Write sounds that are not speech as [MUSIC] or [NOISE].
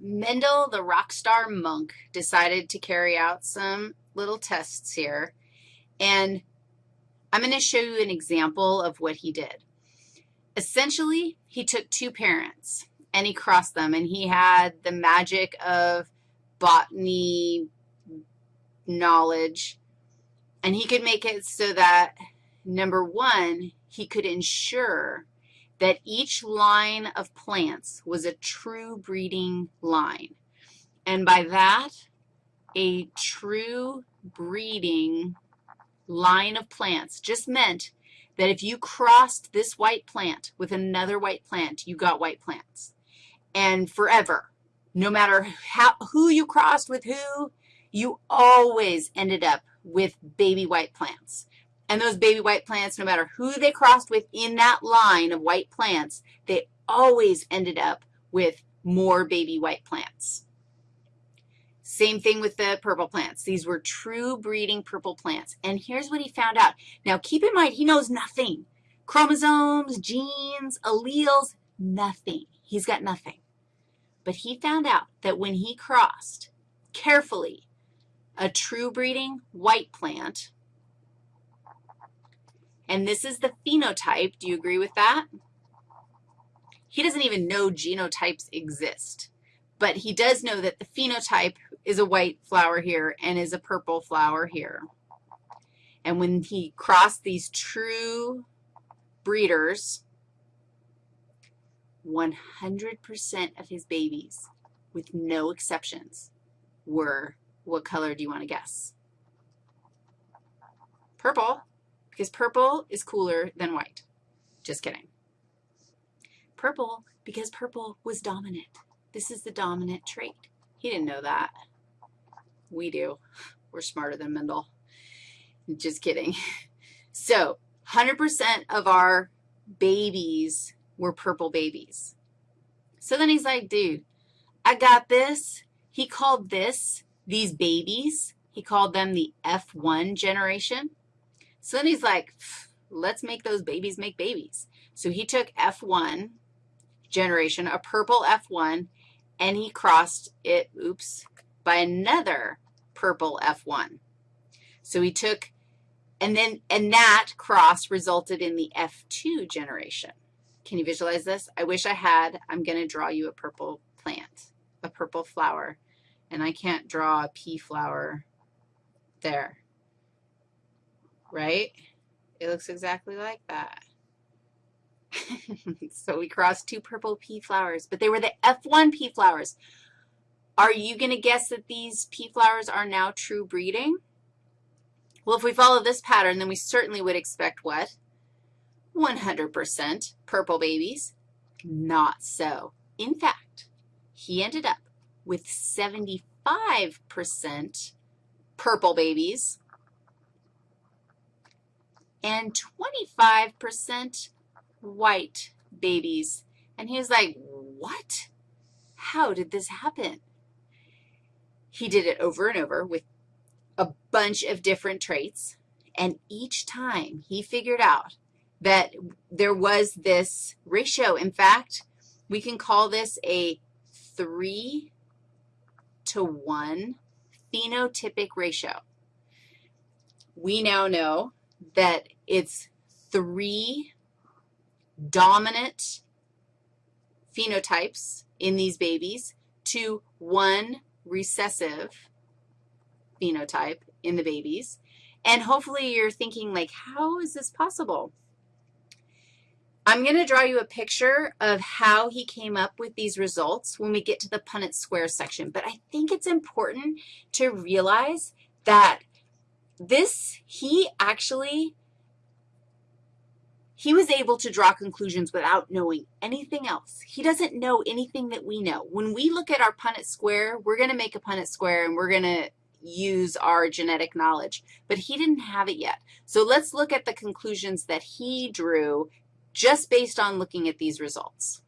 Mendel, the rock star monk, decided to carry out some little tests here, and I'm going to show you an example of what he did. Essentially, he took two parents, and he crossed them, and he had the magic of botany knowledge, and he could make it so that, number one, he could ensure that each line of plants was a true breeding line. And by that, a true breeding line of plants just meant that if you crossed this white plant with another white plant, you got white plants. And forever, no matter how, who you crossed with who, you always ended up with baby white plants. And those baby white plants, no matter who they crossed with in that line of white plants, they always ended up with more baby white plants. Same thing with the purple plants. These were true breeding purple plants. And here's what he found out. Now, keep in mind, he knows nothing. Chromosomes, genes, alleles, nothing. He's got nothing. But he found out that when he crossed carefully a true breeding white plant and this is the phenotype. Do you agree with that? He doesn't even know genotypes exist, but he does know that the phenotype is a white flower here and is a purple flower here. And when he crossed these true breeders, 100% of his babies, with no exceptions, were, what color do you want to guess? Purple because purple is cooler than white. Just kidding. Purple because purple was dominant. This is the dominant trait. He didn't know that. We do. We're smarter than Mendel. Just kidding. [LAUGHS] So 100% of our babies were purple babies. So then he's like, dude, I got this. He called this, these babies, he called them the F1 generation. So then he's like, let's make those babies make babies. So he took F1 generation, a purple F1, and he crossed it, oops, by another purple F1. So he took, and then, and that cross resulted in the F2 generation. Can you visualize this? I wish I had. I'm going to draw you a purple plant, a purple flower, and I can't draw a pea flower there right? It looks exactly like that. [LAUGHS] so we crossed two purple pea flowers, but they were the F1 pea flowers. Are you going to guess that these pea flowers are now true breeding? Well, if we follow this pattern, then we certainly would expect what? 100% purple babies. Not so. In fact, he ended up with 75% purple babies and 25% white babies. And he was like, what? How did this happen? He did it over and over with a bunch of different traits, and each time he figured out that there was this ratio. In fact, we can call this a 3 to 1 phenotypic ratio. We now know that it's three dominant phenotypes in these babies to one recessive phenotype in the babies. And hopefully you're thinking, like, how is this possible? I'm going to draw you a picture of how he came up with these results when we get to the Punnett square section. But I think it's important to realize that this, he actually, he was able to draw conclusions without knowing anything else. He doesn't know anything that we know. When we look at our Punnett square, we're going to make a Punnett square, and we're going to use our genetic knowledge, but he didn't have it yet. So let's look at the conclusions that he drew just based on looking at these results.